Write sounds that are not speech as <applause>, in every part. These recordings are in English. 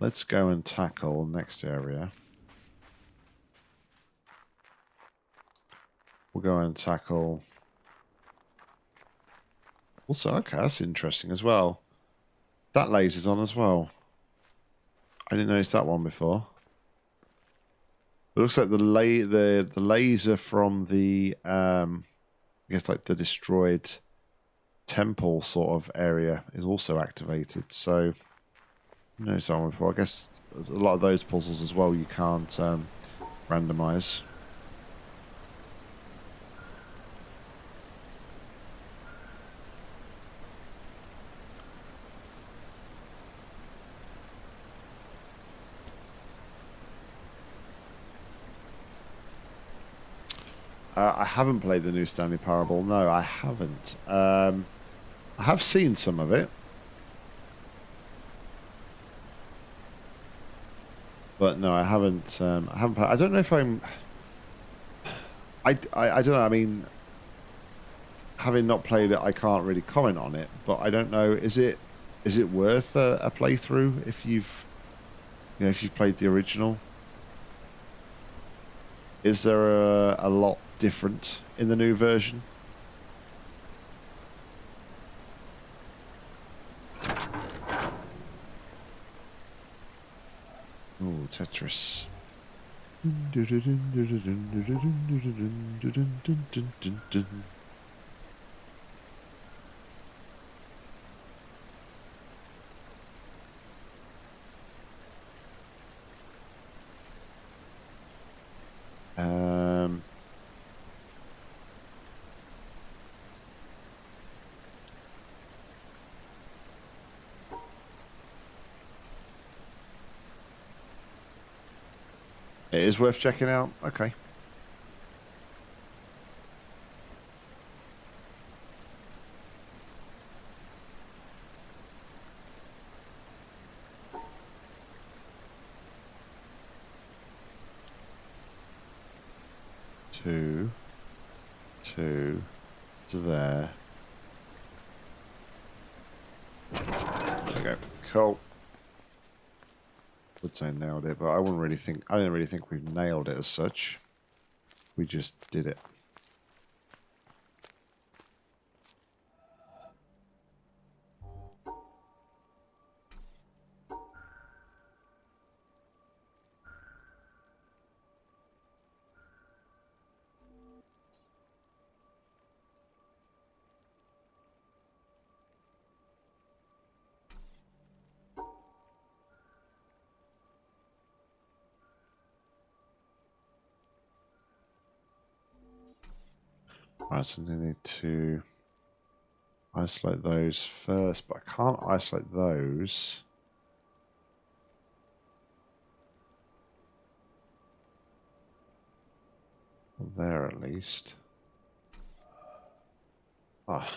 Let's go and tackle next area. We'll go and tackle. Also, okay, that's interesting as well. That laser's on as well. I didn't notice that one before. It looks like the la the the laser from the um, I guess like the destroyed temple sort of area is also activated. So no someone before. I guess a lot of those puzzles as well you can't um, randomize. Uh, I haven't played the new Stanley Parable. No, I haven't. Um, I have seen some of it. But no, I haven't. Um, I haven't. I don't know if I'm. I, I, I don't know. I mean, having not played it, I can't really comment on it. But I don't know. Is it is it worth a, a playthrough if you've you know if you've played the original? Is there a, a lot different in the new version? Oh, Tetris. It is worth checking out. Okay. Two, two, to there. There we go. Cool. Would say nailed it, but I wouldn't really think. I don't really think we've nailed it as such. We just did it. So we need to isolate those first, but I can't isolate those. There at least. Ah.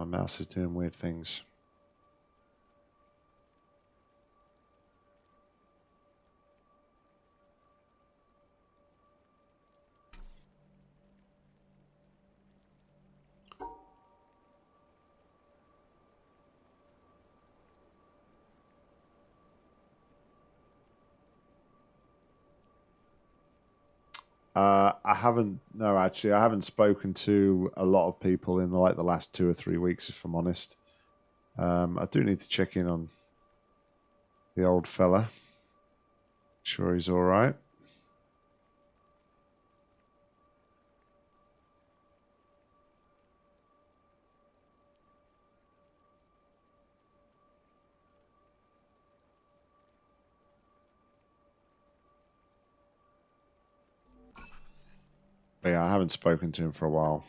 My mouse is doing weird things. Uh, I haven't. No, actually, I haven't spoken to a lot of people in like the last two or three weeks. If I'm honest, um, I do need to check in on the old fella. Sure, he's all right. But yeah, I haven't spoken to him for a while.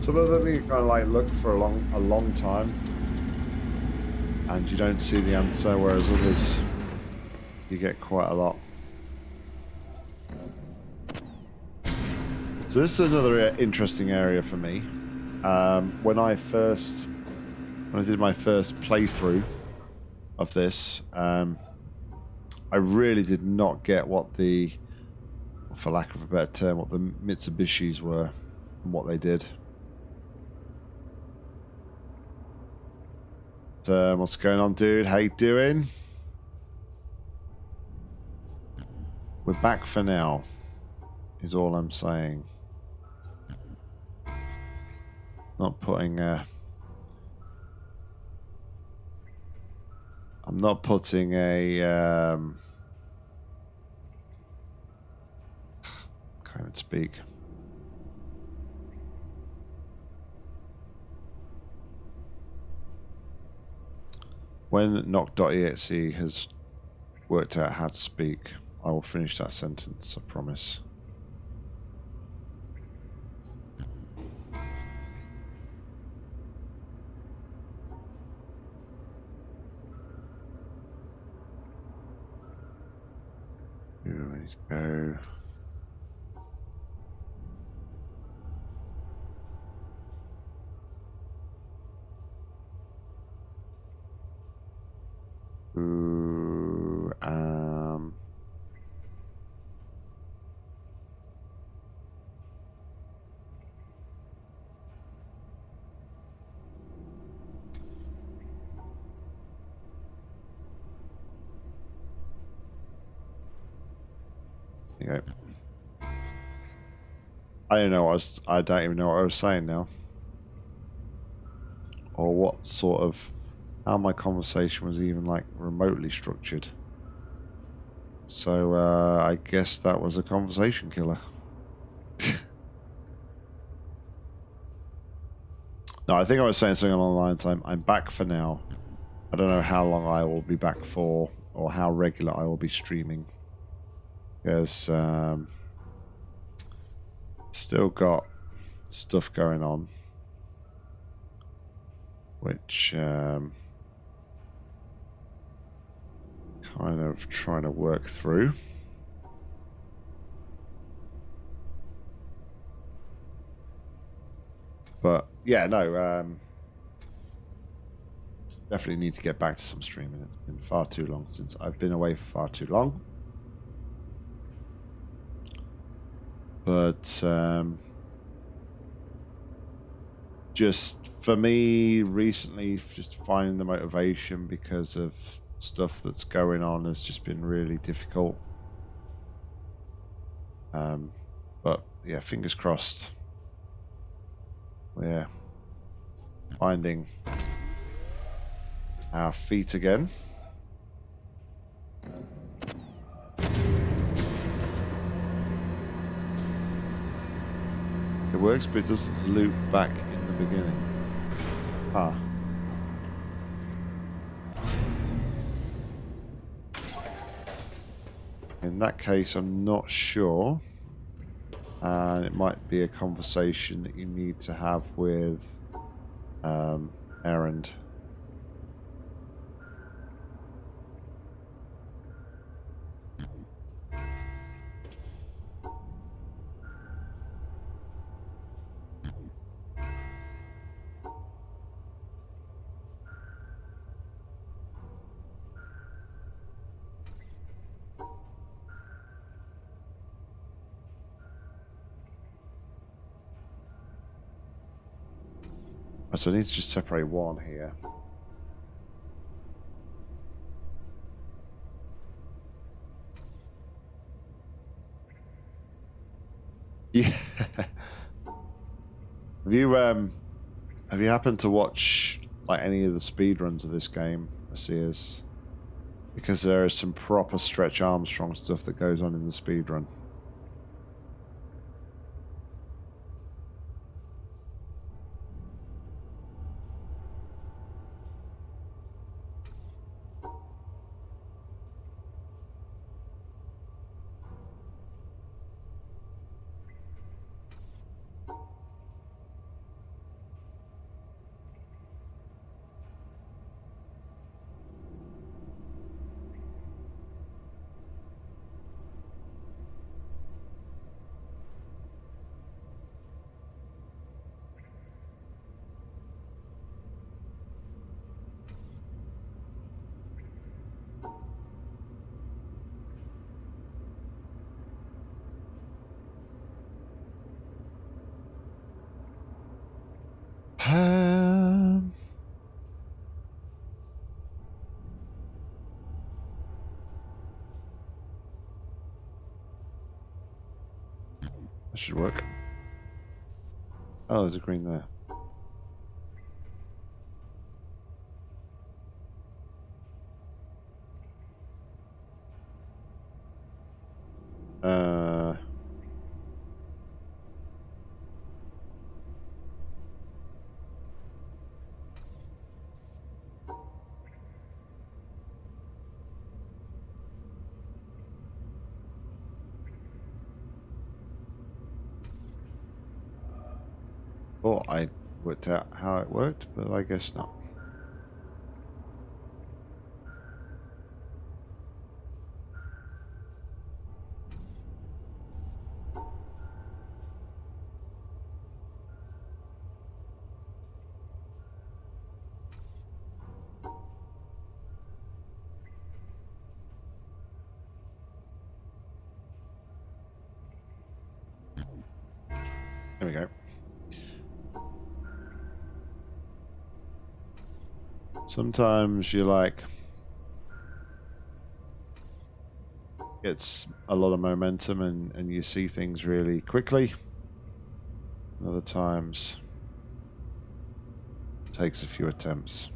So that we you kind of like look for a long, a long time and you don't see the answer, whereas others you get quite a lot. So this is another interesting area for me. Um, when I first, when I did my first playthrough of this, um, I really did not get what the, for lack of a better term, what the Mitsubishis were and what they did. Uh, what's going on, dude? How you doing? We're back for now, is all I'm saying. Not putting a... I'm not putting a... Um, can't even speak. When knock.exe has worked out how to speak, I will finish that sentence, I promise. Here we go. I don't know what I was, I don't even know what I was saying now. Or what sort of how my conversation was even like remotely structured. So uh, I guess that was a conversation killer. <laughs> no, I think I was saying something along the lines I'm, I'm back for now. I don't know how long I will be back for or how regular I will be streaming. Because um, still got stuff going on. Which... Um, kind of trying to work through. But yeah, no, um, definitely need to get back to some streaming. It's been far too long since I've been away for far too long. But um, just for me recently, just finding the motivation because of stuff that's going on has just been really difficult. Um, but yeah, fingers crossed. We're finding our feet again. It works, but it doesn't loop back in the beginning. Ah. In that case, I'm not sure. And it might be a conversation that you need to have with um, Erend. So I need to just separate one here. <laughs> Yeah. have you um have you happened to watch like any of the speed runs of this game, Sears? Because there is some proper Stretch Armstrong stuff that goes on in the speed run. That should work. Oh, there's a green there. Uh, thought I worked out how it worked, but I guess not. Sometimes you like gets a lot of momentum and, and you see things really quickly. Other times takes a few attempts.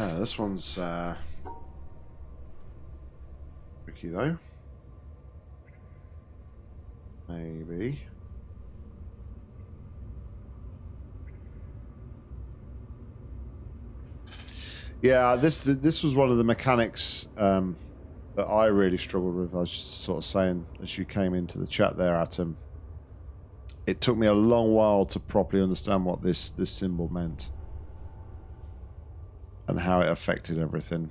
Uh, this one's uh, tricky though. Maybe. Yeah, this this was one of the mechanics um, that I really struggled with. I was just sort of saying as you came into the chat there, Atom. It took me a long while to properly understand what this this symbol meant and how it affected everything.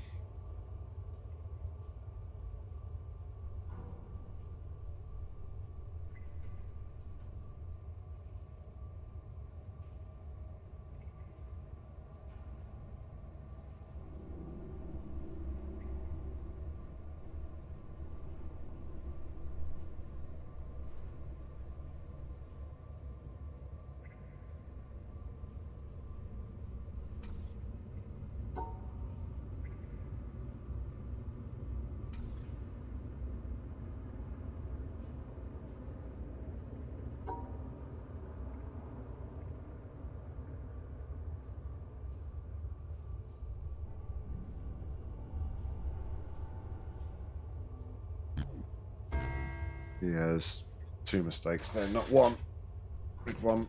Yeah, there's two mistakes there, not one. Big one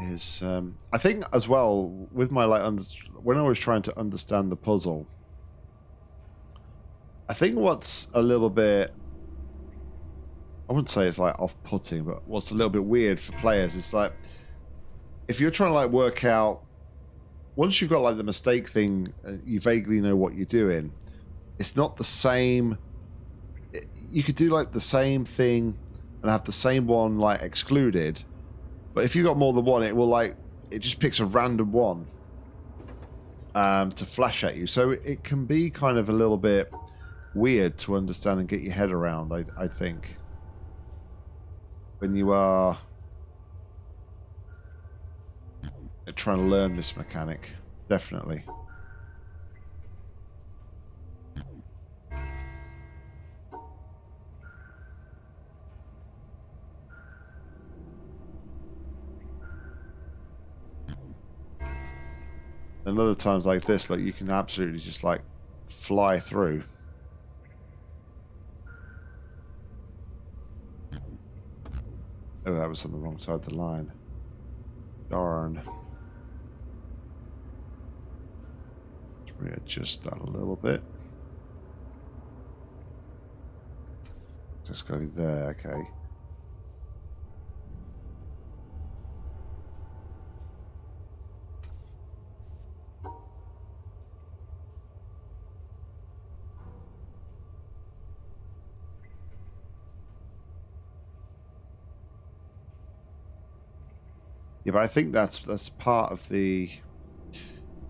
is um, I think as well with my like when I was trying to understand the puzzle. I think what's a little bit I wouldn't say it's like off-putting, but what's a little bit weird for players is like if you're trying to like work out once you've got like the mistake thing, uh, you vaguely know what you're doing. It's not the same you could do like the same thing and have the same one like excluded, but if you got more than one, it will like it just picks a random one um, to flash at you. So it can be kind of a little bit weird to understand and get your head around. I I think when you are trying to learn this mechanic, definitely. And other times like this, like you can absolutely just like fly through. Oh, that was on the wrong side of the line. Darn. Let's readjust that a little bit. Just go there, okay. Yeah, but I think that's that's part of the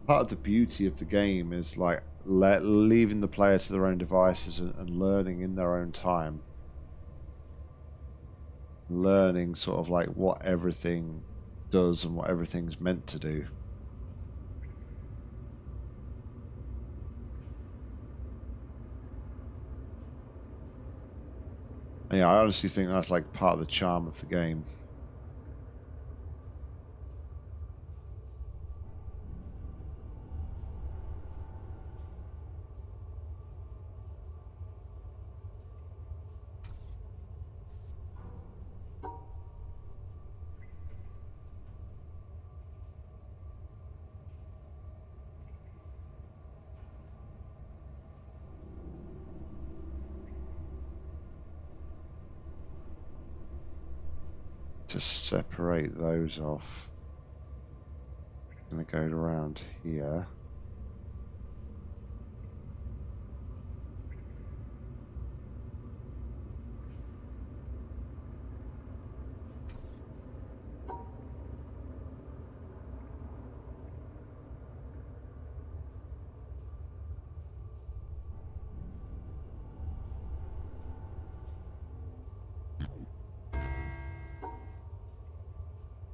part of the beauty of the game is like let, leaving the player to their own devices and, and learning in their own time. Learning sort of like what everything does and what everything's meant to do. Yeah, I honestly think that's like part of the charm of the game. To separate those off. I'm going to go around here.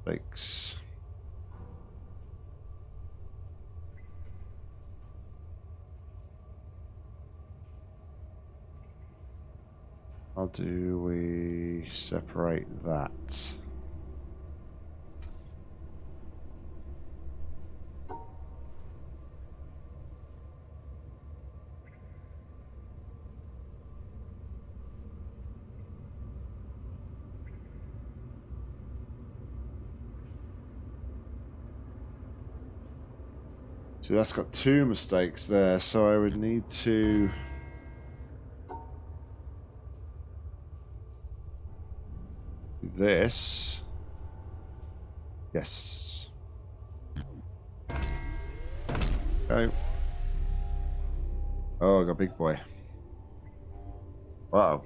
Thanks. How do we separate that? So that's got two mistakes there, so I would need to... This. Yes. Okay. Oh, I got big boy. Wow.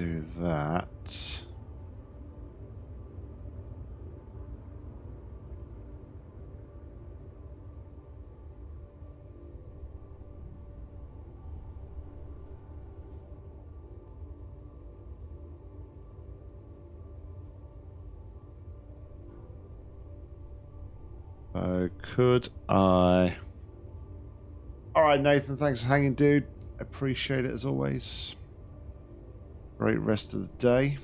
Do that. Uh, could I... Alright, Nathan, thanks for hanging, dude. Appreciate it as always. Great rest of the day.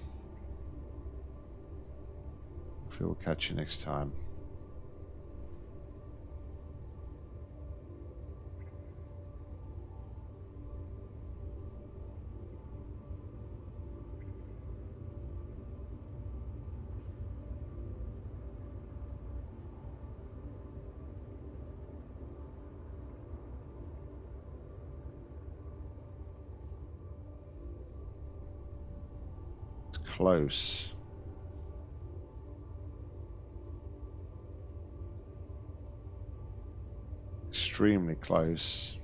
Hopefully we'll catch you next time. Close. Extremely close.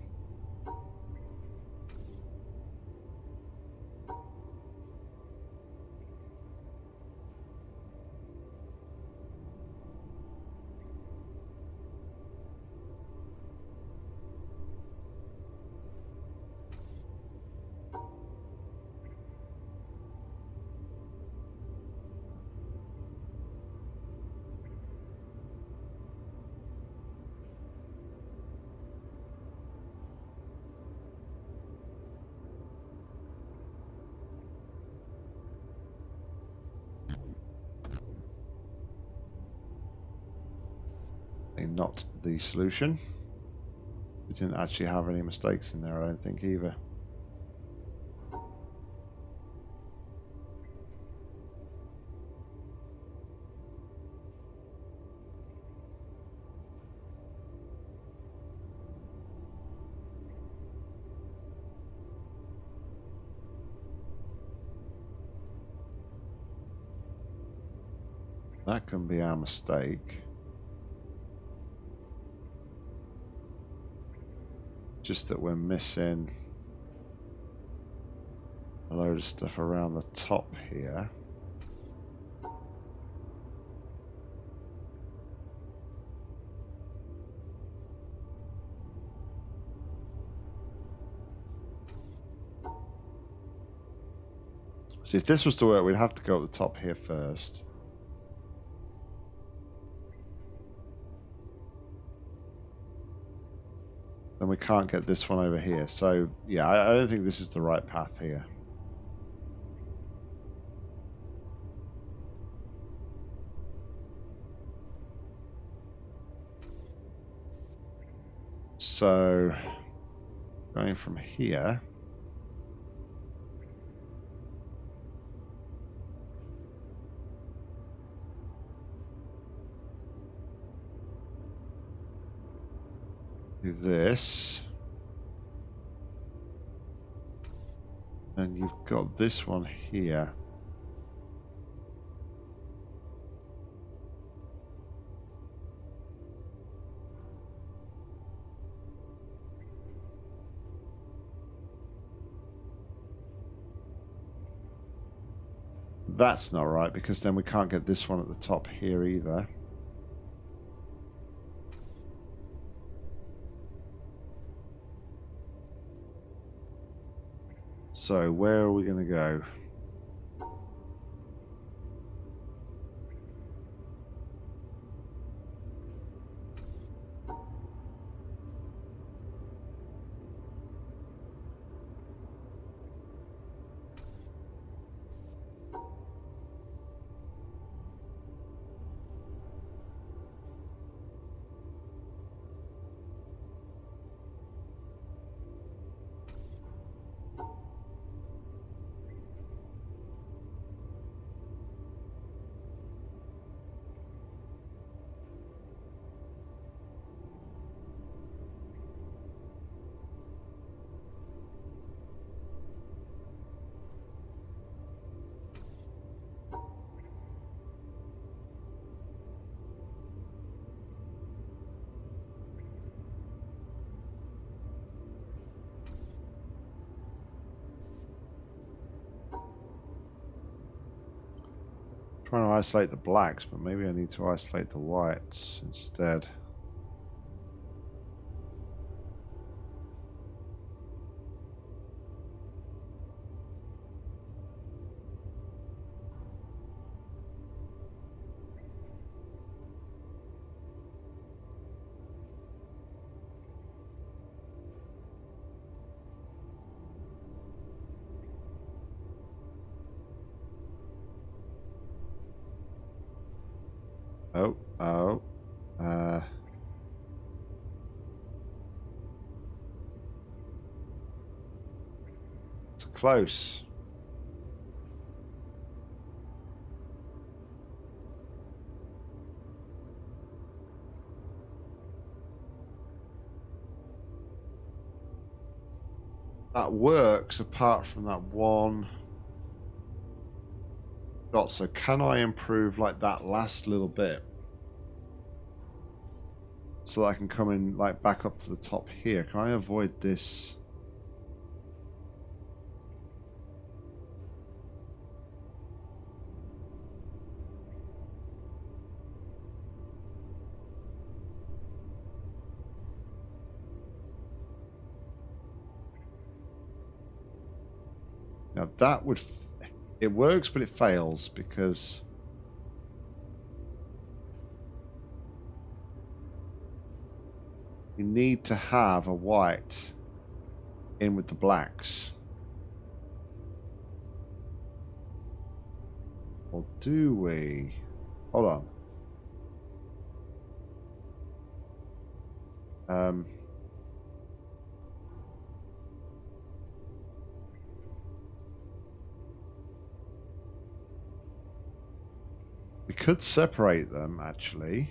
not the solution. We didn't actually have any mistakes in there, I don't think, either. That can be our mistake. Just that we're missing a load of stuff around the top here. See, if this was to work, we'd have to go up the top here first. We can't get this one over here. So, yeah, I, I don't think this is the right path here. So, going from here... this. And you've got this one here. That's not right because then we can't get this one at the top here either. So where are we going to go? Trying to isolate the blacks, but maybe I need to isolate the whites instead. Close. That works apart from that one dot. So can I improve like that last little bit? So that I can come in like back up to the top here. Can I avoid this? That would it works, but it fails because you need to have a white in with the blacks. Or do we? Hold on. Um... We could separate them, actually.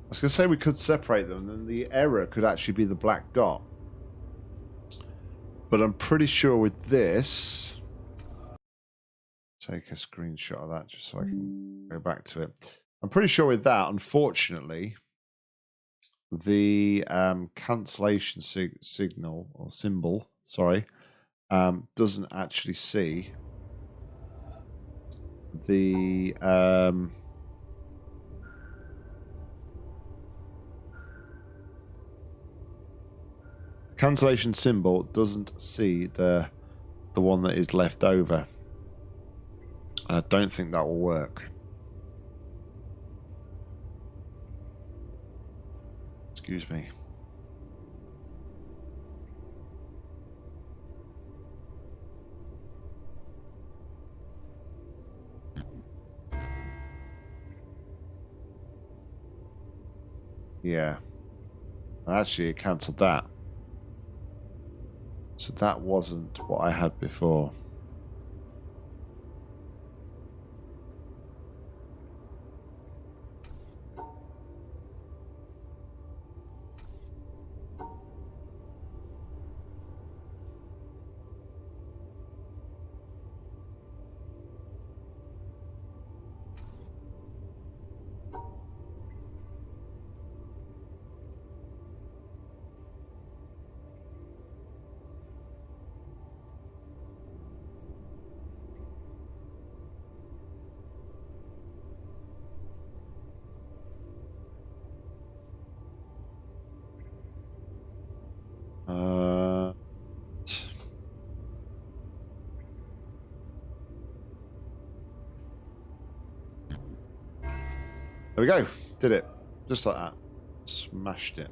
I was going to say we could separate them, and the error could actually be the black dot. But I'm pretty sure with this take a screenshot of that just so I can go back to it. I'm pretty sure with that, unfortunately, the um, cancellation sig signal or symbol, sorry, um, doesn't actually see the um, cancellation symbol doesn't see the the one that is left over. I don't think that will work. Excuse me. Yeah. Actually, it cancelled that. So that wasn't what I had before. There we go. Did it. Just like that. Smashed it.